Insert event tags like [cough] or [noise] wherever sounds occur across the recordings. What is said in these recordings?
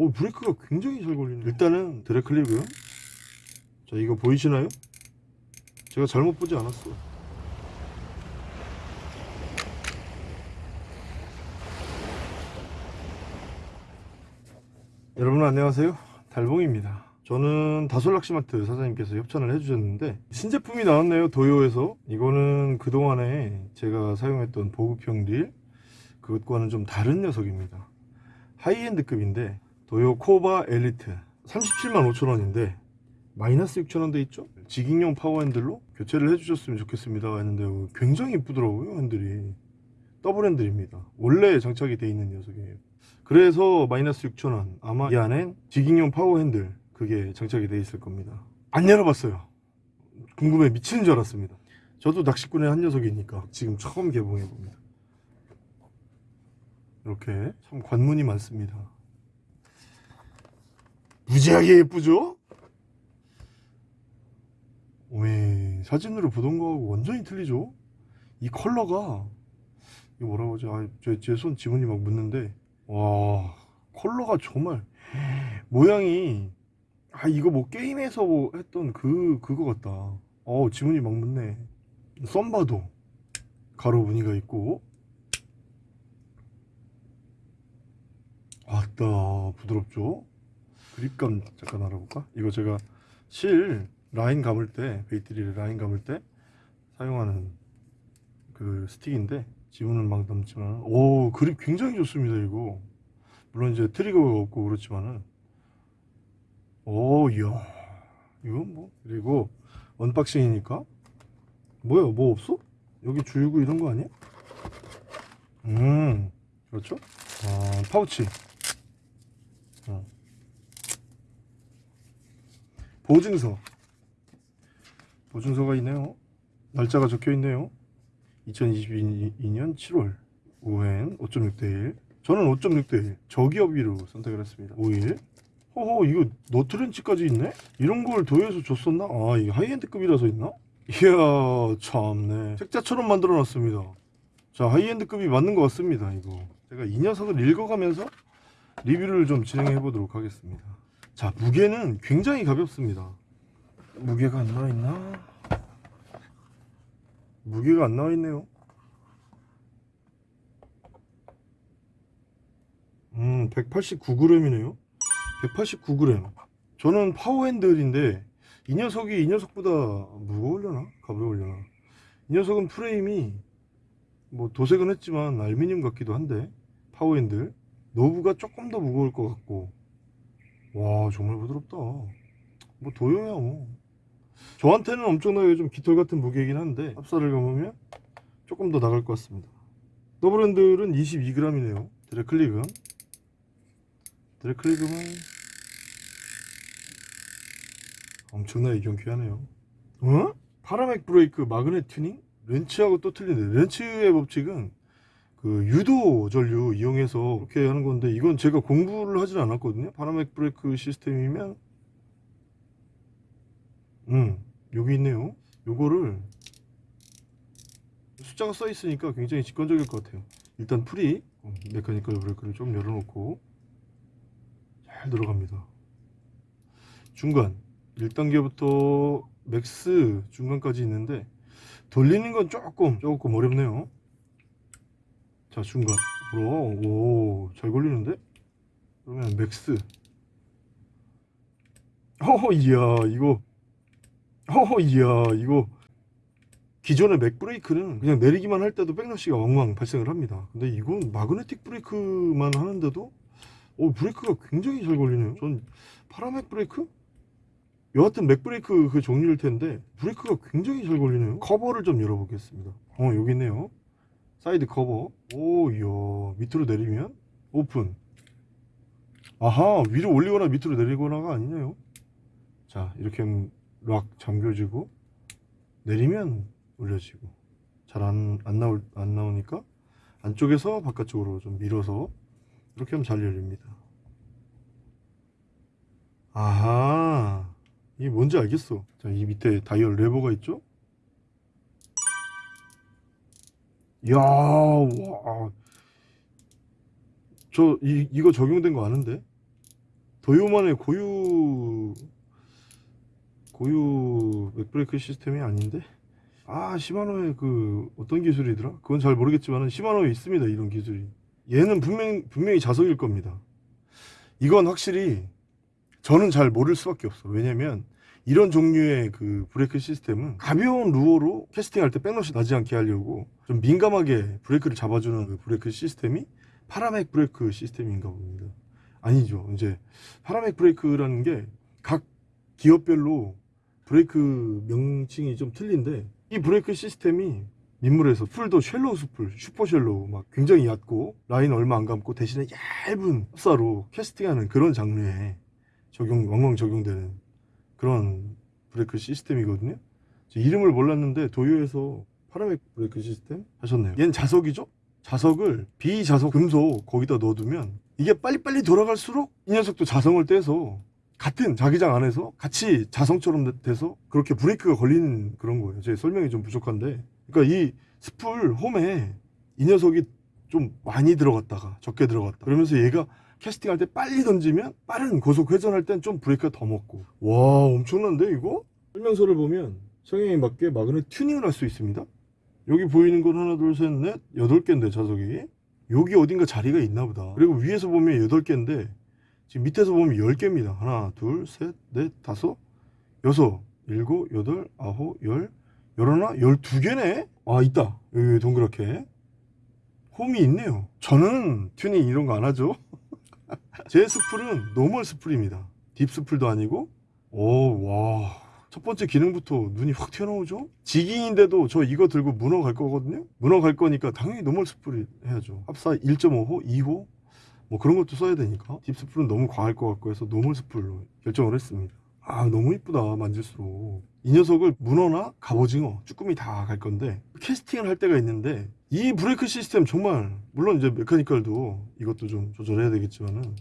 오 브레이크가 굉장히 잘 걸리네. 일단은 드래클리고요. 자 이거 보이시나요? 제가 잘못 보지 않았어. 여러분 안녕하세요. 달봉입니다. 저는 다솔낚시마트 사장님께서 협찬을 해주셨는데 신제품이 나왔네요 도요에서. 이거는 그동안에 제가 사용했던 보급형 릴 그것과는 좀 다른 녀석입니다. high-end급인데 도요 코바 엘리트. 37만 5천원인데 마이너스 6천원 돼 있죠? jigging용 파워 핸들로 교체를 해주셨으면 좋겠습니다. 했는데 굉장히 이쁘더라고요 핸들이. 더블 핸들입니다. 원래 장착이 돼 있는 녀석이에요. 그래서 마이너스 6천원. 아마 이 안엔 jigging용 파워 핸들 그게 장착이 돼 있을 겁니다. 안 열어봤어요. 궁금해 미치는 줄 알았습니다. 저도 낚시꾼의 한 녀석이니까 지금 처음 개봉해 봅니다. 이렇게 참 관문이 많습니다 무지하게 예쁘죠? 오메 사진으로 보던 거하고 완전히 틀리죠? 이 컬러가 이거 뭐라고 하지? 아, 제손 지문이 막 묻는데 와 컬러가 정말 모양이 아 이거 뭐 게임에서 뭐 했던 그 그거 같다 어 지문이 막 묻네 thumb bar도 가로 무늬가 있고 아따 부드럽죠 그립감 잠깐 알아볼까? 이거 제가 실 라인 감을 때 bait reel을 라인 감을 때 사용하는 그 스틱인데 지문은 막 남지만 오 그립 굉장히 좋습니다 이거. 물론 이제 트리거가 없고 그렇지만은. 오 이야 이건 뭐 그리고 unboxing이니까. 뭐야 뭐 없어? 여기 줄고 이런 거 아니야? 음 그렇죠? 아 파우치 보증서. 보증서가 있네요. 날짜가 적혀 있네요. 2022년 7월 5엔 5.6대1 저는 5.6대1 저기어비로 선택을 했습니다. 5일. 허허 이거 너트렌치까지 있네? 이런 걸 도요에서 줬었나? 아 이게 high-end급이라서 있나? 이야 참네. 책자처럼 만들어 놨습니다. 자 high-end급이 맞는 것 같습니다 이거. 제가 이 녀석을 읽어가면서 리뷰를 좀 진행해 보도록 하겠습니다 자 무게는 굉장히 가볍습니다 무게가 안 나와 있나? 무게가 안 나와 있네요 음 189g이네요 189g 저는 파워핸들인데 이 녀석이 이 녀석보다 무거우려나? 가벼우려나? 이 녀석은 프레임이 뭐 도색은 했지만 알루미늄 같기도 한데 파워핸들 knob가 조금 더 무거울 것 같고 와 정말 부드럽다. 뭐 도요야 뭐. 저한테는 엄청나게 좀 깃털 같은 무게이긴 한데 합사를 감으면 조금 더 나갈 것 같습니다. 더블핸들은 22g이네요. 드래클릭은 드래클릭은 엄청나게 경쾌하네요. 어? para mag 브레이크 magnet 튜닝? 렌츠하고 또 틀린데 렌츠의 법칙은 그 유도 전류 이용해서 그렇게 하는 건데 이건 제가 공부를 하진 않았거든요. para mag 브레이크 시스템이면. 음 여기 있네요. 요거를 숫자가 써 있으니까 굉장히 직관적일 것 같아요. 일단 스풀이 어, mechanical 브레이크를 좀 열어놓고 잘 들어갑니다. 중간 1단계부터 max 중간까지 있는데 돌리는 건 조금 조금 어렵네요 자 중간 오 잘 걸리는데? 그러면 max. 허허 이야 이거. 허허 이야 이거. 기존의 mag 브레이크는 그냥 내리기만 할 때도 backlash가 왕왕 발생을 합니다. 근데 이건 magnetic 브레이크만 하는데도 오 브레이크가 굉장히 잘 걸리네요. 전 para mag 브레이크? 여하튼 mag 브레이크 그 종류일 텐데 브레이크가 굉장히 잘 걸리네요. 커버를 좀 열어보겠습니다. 어 여기 있네요 사이드 커버. 오 이야. 밑으로 내리면 오픈. 아하 위로 올리거나 밑으로 내리거나가 아니네요. 자 이렇게 lock 잠겨지고 내리면 올려지고. 잘 안 안 나올 안 나오니까 안쪽에서 바깥쪽으로 좀 밀어서 이렇게 하면 잘 열립니다. 아하 이게 뭔지 알겠어. 자 이 밑에 다이얼 레버가 있죠 야 와 저 이거 적용된 거 아는데? 도요만의 고유 고유 mag 브레이크 시스템이 아닌데? 아 시마노의 그 어떤 기술이더라? 그건 잘 모르겠지만 시마노에 있습니다 이런 기술이. 얘는 분명 분명히 자석일 겁니다. 이건 확실히 저는 잘 모를 수밖에 없어. 왜냐면 이런 종류의 그 브레이크 시스템은 가벼운 루어로 캐스팅할 때 backlash 나지 않게 하려고 좀 민감하게 브레이크를 잡아주는 그 브레이크 시스템이 para mag 브레이크 시스템인가 봅니다. 아니죠. 이제 para mag 브레이크라는 게 각 기업별로 브레이크 명칭이 좀 틀린데 이 브레이크 시스템이 민물에서 풀도 shallow 스풀, 슈퍼 shallow 막 굉장히 얕고 라인 얼마 안 감고 대신에 얇은 합사로 캐스팅하는 그런 장르에 적용 왕왕 적용되는 그런 브레이크 시스템이거든요. 저 이름을 몰랐는데 도요에서 para mag 브레이크 시스템 하셨네요. 얘는 자석이죠? 자석을 비자석 금속 거기다 넣어두면 이게 빨리빨리 돌아갈수록 이 녀석도 자성을 떼서 같은 자기장 안에서 같이 자성처럼 돼서 그렇게 브레이크가 걸리는 그런 거예요. 제 설명이 좀 부족한데. 그러니까 이 스풀 홈에 이 녀석이 좀 많이 들어갔다가 적게 들어갔다. 그러면서 얘가 캐스팅할 때 빨리 던지면 빠른 고속 회전할 땐 좀 브레이크가 더 먹고. 와, 엄청난데 이거? 설명서를 보면 성향에 맞게 마그넷 튜닝을 할 수 있습니다. 여기 보이는 건 하나, 둘, 셋, 넷, 여덟 개인데 자석이. 여기 어딘가 자리가 있나 보다. 그리고 위에서 보면 여덟 개인데 지금 밑에서 보면 10개입니다. 하나, 둘, 셋, 넷, 다섯, 여섯, 일곱, 여덟, 아홉, 열, 열하나, 열두 개네? 아, 있다. 여기 동그랗게. 홈이 있네요. 저는 튜닝 이런 거 안 하죠. 제 스풀은 normal 스풀입니다. deep 스풀도 아니고, 오, 와. 첫 번째 기능부터 눈이 확 튀어나오죠? jigging인데도 저 이거 들고 문어 갈 거거든요? 문어 갈 거니까 당연히 normal 스풀이 해야죠. 합사 1.5호, 2호, 뭐 그런 것도 써야 되니까 deep 스풀은 너무 과할 것 같고 해서 normal 스풀로 결정을 했습니다 아 너무 이쁘다 만질수록. 이 녀석을 문어나 갑오징어 쭈꾸미 다 갈 건데 캐스팅을 할 때가 있는데 이 브레이크 시스템 정말 물론 이제 mechanical도 이것도 좀 조절해야 되겠지만은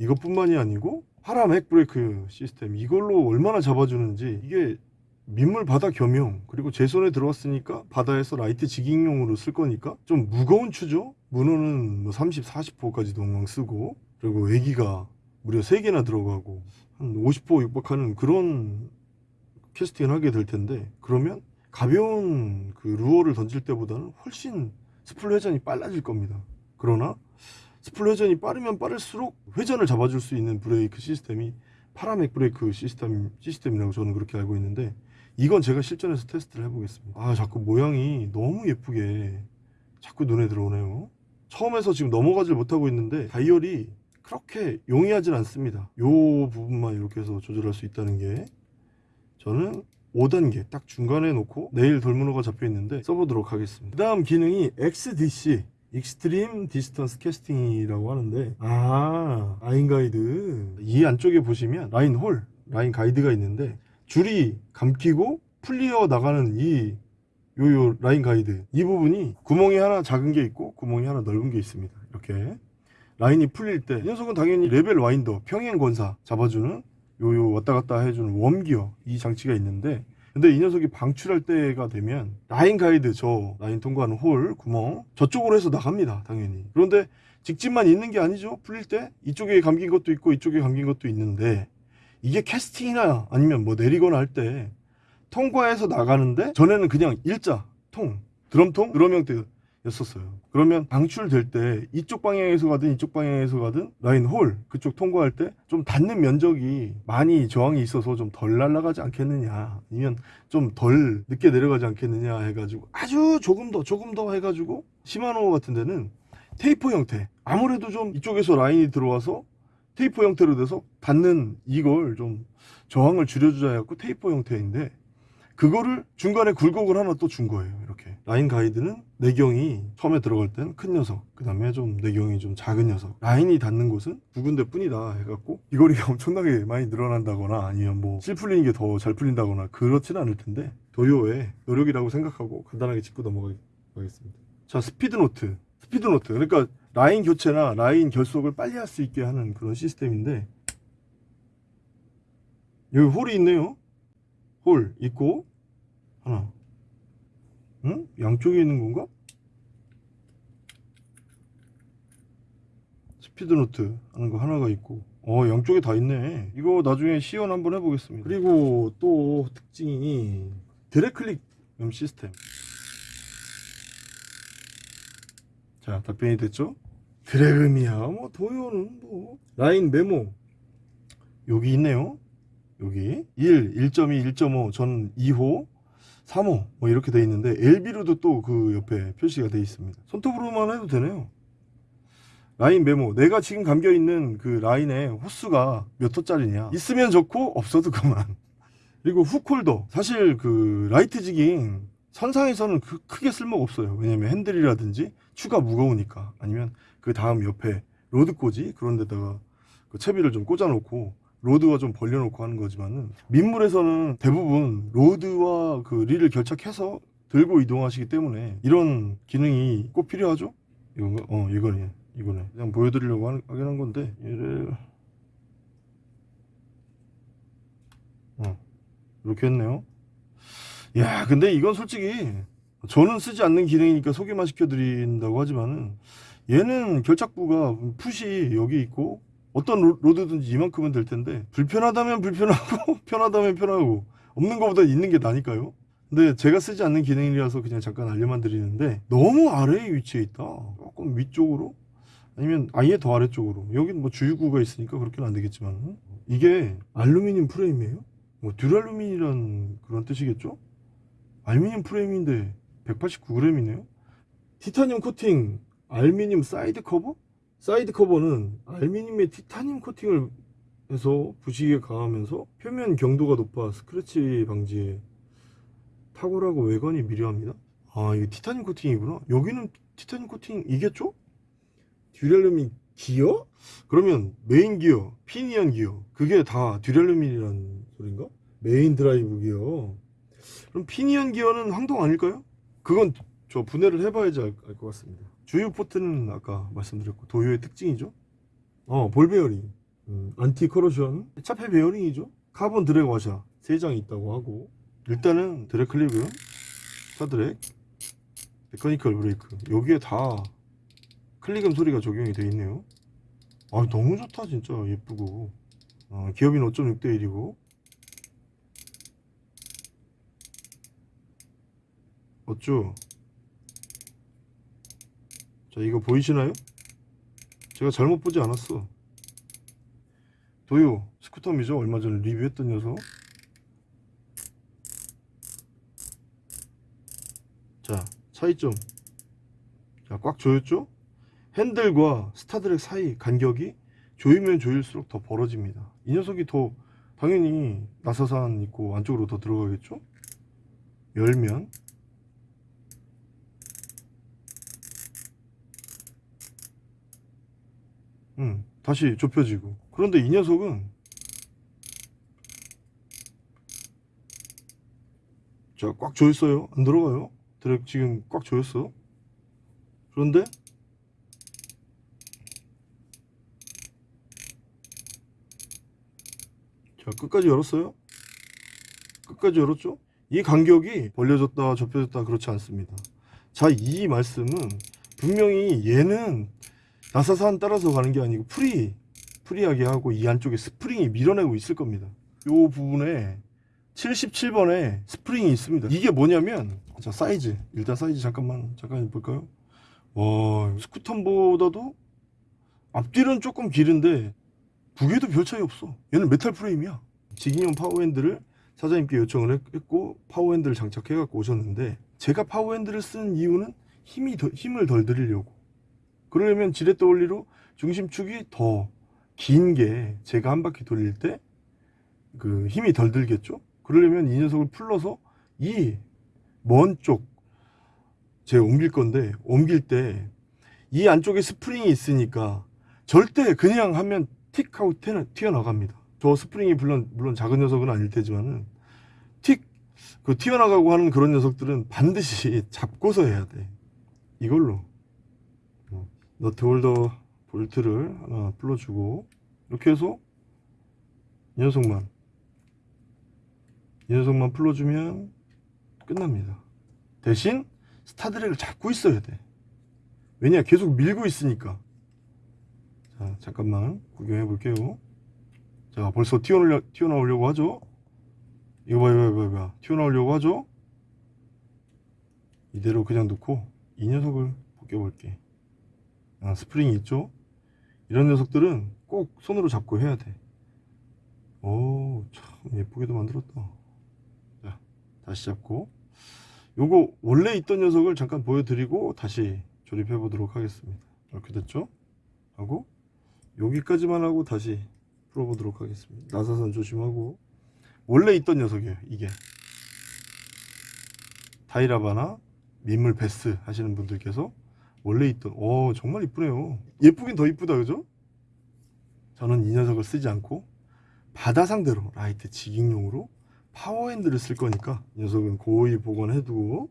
이것뿐만이 아니고 파라맥 브레이크 시스템 이걸로 얼마나 잡아주는지 이게 민물 바다 겸용 그리고 제 손에 들어왔으니까 바다에서 light jigging용으로 쓸 거니까 좀 무거운 추죠 문어는 뭐 30, 40호까지 동강 쓰고 그리고 에기가 무려 3개나 들어가고 한 50호 육박하는 그런 캐스팅을 하게 될 텐데 그러면 가벼운 그 루어를 던질 때보다는 훨씬 스풀 회전이 빨라질 겁니다. 그러나 스풀 회전이 빠르면 빠를수록 회전을 잡아줄 수 있는 브레이크 시스템이 파라맥 브레이크 시스템, 시스템이라고 저는 그렇게 알고 있는데 이건 제가 실전에서 테스트를 해보겠습니다. 아 자꾸 모양이 너무 예쁘게 자꾸 눈에 들어오네요. 처음에서 지금 넘어가질 못하고 있는데 다이얼이 그렇게 용이하진 않습니다. 요 부분만 이렇게 해서 조절할 수 있다는 게 저는 5단계 딱 중간에 놓고 내일 돌문어가 잡혀 있는데 써보도록 하겠습니다. 그 다음 기능이 XDC extreme distance casting이라고 하는데 아 라인 가이드. 이 안쪽에 보시면 라인 홀 라인 가이드가 있는데 줄이 감기고 풀리어 나가는 이 요요 라인 가이드. 이 부분이 구멍이 하나 작은 게 있고 구멍이 하나 넓은 게 있습니다. 이렇게 라인이 풀릴 때 이 녀석은 당연히 level winder 평행 권사 잡아주는 요요 왔다 갔다 해주는 웜기어 이 장치가 있는데 근데 이 녀석이 방출할 때가 되면 라인 가이드 저 라인 통과하는 홀 구멍 저쪽으로 해서 나갑니다 당연히. 그런데 직진만 있는 게 아니죠. 풀릴 때 이쪽에 감긴 것도 있고 이쪽에 감긴 것도 있는데 이게 캐스팅이나 아니면 뭐 내리거나 할 때 통과해서 나가는데 전에는 그냥 일자 통 드럼통? 드럼 형태 였었어요. 그러면 방출될 때 이쪽 방향에서 가든 이쪽 방향에서 가든 라인 홀 그쪽 통과할 때 좀 닿는 면적이 많이 저항이 있어서 좀 덜 날아가지 않겠느냐 아니면 좀 덜 늦게 내려가지 않겠느냐 해가지고 아주 조금 더 조금 더 해가지고 시마노 같은 데는 테이퍼 형태 아무래도 좀 이쪽에서 라인이 들어와서 테이퍼 형태로 돼서 닿는 이걸 좀 저항을 줄여주자 해갖고 테이퍼 형태인데 그거를 중간에 굴곡을 하나 또 준 거예요 이렇게 라인 가이드는 내경이 처음에 들어갈 땐 큰 녀석 그 다음에 좀 내경이 좀 작은 녀석. 라인이 닿는 곳은 두 군데 뿐이다 해갖고 비거리가 [laughs] 엄청나게 많이 늘어난다거나 아니면 뭐 실 풀리는 게 더 잘 풀린다거나 그렇지는 않을 텐데 도요의 노력이라고 생각하고 간단하게 짚고 넘어가겠습니다. 자 speed knot. speed knot. 그러니까 라인 교체나 라인 결속을 빨리 할 수 있게 하는 그런 시스템인데 여기 홀이 있네요. 홀 있고 하나 응? 양쪽에 있는 건가? speed knot 하는 거 하나가 있고. 어 양쪽에 다 있네. 이거 나중에 시연 한번 해보겠습니다. 그리고 또 특징이 drag click 음 시스템. 자 답변이 됐죠? drag음이야. 뭐 도요는 뭐. 라인 메모. 여기 있네요. 여기. 1, 1.2, 1.5, 전 2호 3호 뭐 이렇게 돼 있는데 LB로도 또 그 옆에 표시가 돼 있습니다. 손톱으로만 해도 되네요. 라인 메모. 내가 지금 감겨 있는 그 라인의 호수가 몇 호짜리냐? 있으면 좋고 없어도 [laughs] 그만. 그리고 hook holder. 사실 그 light jigging 선상에서는 그 크게 쓸모가 없어요. 왜냐면 핸들이라든지 추가 무거우니까. 아니면 그 다음 옆에 rod 꽂이 그런 데다가 그 채비를 좀 꽂아 놓고 rod와 좀 벌려 놓고 하는 거지만은 민물에서는 대부분 rod와 그 릴을 결착해서 들고 이동하시기 때문에 이런 기능이 꼭 필요하죠 이건가? 어 이거네 이거네 그냥 보여드리려고 하- 하긴 한 건데 얘를 어 이렇게 했네요 야 근데 이건 솔직히 저는 쓰지 않는 기능이니까 소개만 시켜드린다고 하지만은 얘는 결착부가 풋이 여기 있고 어떤 로- 로드든지 이만큼은 될 텐데 불편하다면 불편하고 [laughs] 편하다면 편하고 없는 것보다 있는 게 나니까요. 근데 제가 쓰지 않는 기능이라서 그냥 잠깐 알려만 드리는데 너무 아래에 위치해 있다. 조금 위쪽으로? 아니면 아예 더 아래쪽으로? 여긴 뭐 주유구가 있으니까 그렇게는 안 되겠지만. 이게 알루미늄 프레임이에요? 뭐 두랄루민이란 그런 뜻이겠죠? 알루미늄 프레임인데 189g이네요? 티타늄 코팅 알루미늄 사이드 커버 사이드 커버는 알루미늄에 티타늄 코팅을 해서 부식에 강하면서 표면 경도가 높아 스크래치 방지에 탁월하고 외관이 미려합니다. 아 이게 티타늄 코팅이구나. 여기는 티타늄 코팅이겠죠? 두랄루민 기어? 그러면 메인 기어, 피니언 기어 그게 다 두랄루민이란 소린가? 메인 드라이브 기어. 그럼 피니언 기어는 황동 아닐까요? 그건 저 분해를 해봐야지 알 것 같습니다. 주유 포트는 아까 말씀드렸고 도요의 특징이죠. 어, 볼 베어링, 음, anti corrosion, 차폐 베어링이죠. 카본 드랙 와샤 세 장이 있다고 하고. 일단은 drag click은 star drag, 메커니컬 브레이크. 여기에 다 클릭음 소리가 적용이 돼 있네요. 아 너무 좋다 진짜. 예쁘고. 어, 기어빈 5.6대 1이고. 어쭈 자 이거 보이시나요? 제가 잘못 보지 않았어. 도요 스쿠터미죠? 얼마 전에 리뷰했던 녀석. 자 차이점. 자꽉 조였죠? 핸들과 스타드랙 사이 간격이 조이면 조일수록 더 벌어집니다. 이 녀석이 더 당연히 나사산 있고 안쪽으로 더 들어가겠죠? 열면 음, 다시 좁혀지고. 그런데 이 녀석은 자, 꽉 조였어요. 안 들어가요. 드랙 지금 꽉 조였어. 그런데 자, 끝까지 열었어요. 끝까지 열었죠? 이 간격이 벌려졌다, 좁혀졌다 그렇지 않습니다. 자, 이 말씀은 분명히 얘는 나사산 따라서 가는 게 아니고 free free하게 하고 이 안쪽에 스프링이 밀어내고 있을 겁니다. 요 부분에 77번에 스프링이 있습니다. 이게 뭐냐면 자 사이즈. 일단 사이즈 잠깐만 잠깐 볼까요? 와 스쿠턴보다도 앞뒤는 조금 길은데 무게도 별 차이 없어. 얘는 메탈 프레임이야. jigging용 파워핸들을 사장님께 요청을 했- 했고 파워핸들을 장착해 갖고 오셨는데 제가 파워핸들을 쓰는 이유는 힘이 더, 힘을 덜 들이려고 그러려면 지렛대 원리로 중심축이 더 긴 게 제가 한 바퀴 돌릴 때 그 힘이 덜 들겠죠? 그러려면 이 녀석을 풀러서 이 먼 쪽 제가 옮길 건데 옮길 때 이 안쪽에 스프링이 있으니까 절대 그냥 하면 틱 하고 튀어- 튀어나갑니다. 저 스프링이 물론 물론 작은 녀석은 아닐 테지만은 틱그 튀어나가고 하는 그런 녀석들은 반드시 [laughs] 잡고서 해야 돼. 이걸로 너트 홀더 볼트를 하나 풀어주고 이렇게 해서 이 녀석만 이 녀석만 풀어주면 끝납니다. 대신 star drag을 잡고 있어야 돼. 왜냐 계속 밀고 있으니까. 자 잠깐만 구경해 볼게요. 자 벌써 튀어나오려, 튀어나오려고 하죠? 이거 봐 이거 봐 이거 봐. 튀어나오려고 하죠? 이대로 그냥 놓고 이 녀석을 벗겨볼게 아, 스프링이 있죠? 이런 녀석들은 꼭 손으로 잡고 해야 돼 오 참 예쁘게도 만들었다. 자 다시 잡고. 요거 원래 있던 녀석을 잠깐 보여드리고 다시 조립해 보도록 하겠습니다. 이렇게 됐죠? 하고 여기까지만 하고 다시 풀어보도록 하겠습니다. 나사선 조심하고. 원래 있던 녀석이에요 이게. 다이라바나 민물 배스 하시는 분들께서 원래 있던 오 정말 이쁘네요. 예쁘긴 더 이쁘다 그죠? 저는 이 녀석을 쓰지 않고 바다 상대로 light jigging용으로 파워핸들을 쓸 거니까 이 녀석은 고이 복원해두고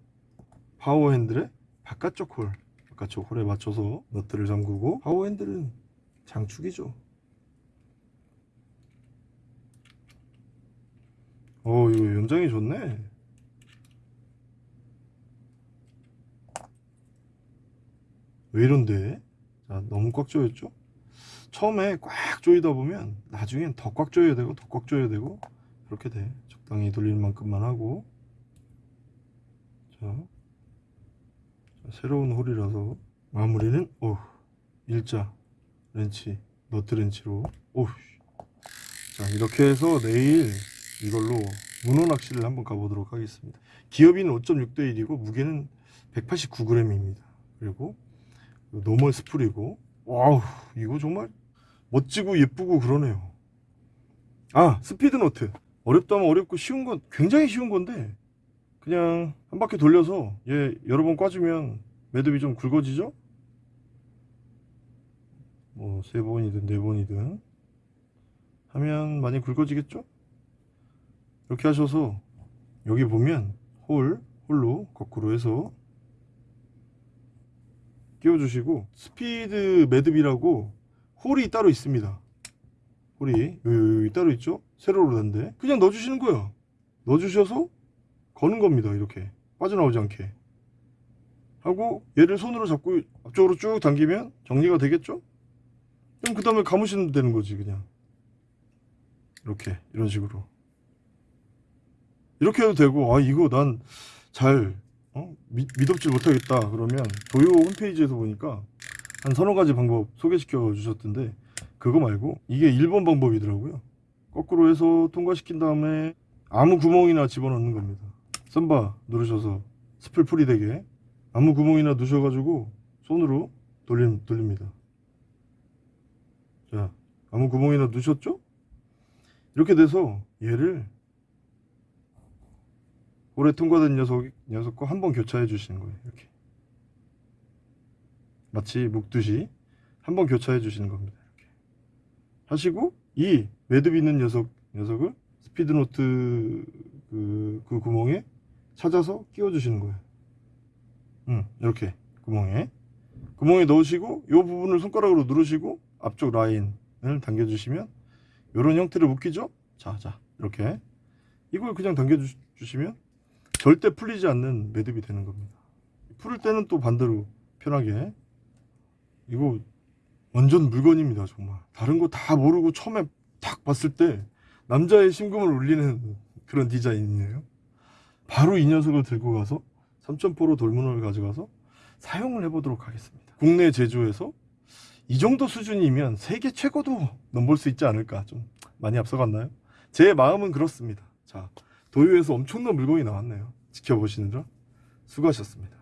파워핸들의 바깥쪽 홀 바깥쪽 홀에 맞춰서 너트를 잠그고 파워핸들은 장축이죠. 어 이거 연장이 좋네 왜 이런데? 자 너무 꽉 조였죠? 처음에 꽉 조이다 보면 나중엔 더 꽉 조여야 되고 더 꽉 조여야 되고 그렇게 돼. 적당히 돌릴 만큼만 하고. 자, 자, 새로운 홀이라서 마무리는 오 일자 렌치 너트 렌치로. 오우 자 이렇게 해서 내일 이걸로 문어 낚시를 한번 가보도록 하겠습니다. 기어비는 5.6대 1이고 무게는 189g입니다. 그리고 normal spool이고. 와우 이거 정말 멋지고 예쁘고 그러네요. 아 스피드 노트. 어렵다면 어렵고 쉬운 건 굉장히 쉬운 건데 그냥 한 바퀴 돌려서 얘 여러 번 꽈주면 매듭이 좀 굵어지죠? 뭐 세 번이든 네 번이든 하면 많이 굵어지겠죠? 이렇게 하셔서 여기 보면 홀 홀로 거꾸로 해서 끼워주시고 스피드 매듭이라고 홀이 따로 있습니다. 홀이 여기, 따로 있죠? 세로로 단데 그냥 넣어주시는 거예요. 넣어주셔서 거는 겁니다 이렇게. 빠져나오지 않게. 하고 얘를 손으로 잡고 앞쪽으로 쭉 당기면 정리가 되겠죠? 그럼 그 다음에 감으시면 되는 거지 그냥. 이렇게 이런 식으로. 이렇게 해도 되고 아 이거 난 잘 어? 미, 믿업질 못하겠다 그러면 도요 홈페이지에서 보니까 한 서너 가지 방법 소개시켜 주셨던데 그거 말고 이게 1번 방법이더라고요 거꾸로 해서 통과시킨 다음에 아무 구멍이나 집어넣는 겁니다 썬바 누르셔서 스플 풀이 되게 아무 구멍이나 누셔가지고 손으로 돌림, 돌립니다 자 아무 구멍이나 누셨죠? 이렇게 돼서 얘를 올해 통과된 녀석, 녀석과 한 번 교차해 주시는 거예요 이렇게. 마치 묶듯이 한 번 교차해 주시는 겁니다 이렇게. 하시고 이 매듭 있는 녀석, 녀석을 스피드노트 그, 그 구멍에 찾아서 끼워 주시는 거예요. 음, 이렇게 구멍에. 구멍에 넣으시고 이 부분을 손가락으로 누르시고 앞쪽 라인을 당겨 주시면 이런 형태를 묶이죠? 자자 이렇게. 이걸 그냥 당겨 주, 주시면 절대 풀리지 않는 매듭이 되는 겁니다. 풀을 때는 또 반대로 편하게. 이거 완전 물건입니다 정말. 다른 거 다 모르고 처음에 딱 봤을 때 남자의 심금을 울리는 그런 디자인이에요. 바로 이 녀석을 들고 가서 3.4로 돌문을 가져가서 사용을 해보도록 하겠습니다. 국내 제조에서 이 정도 수준이면 세계 최고도 넘볼 수 있지 않을까 좀 많이 앞서갔나요? 제 마음은 그렇습니다. 자 도요에서 엄청난 물건이 나왔네요. 지켜보시느라 수고하셨습니다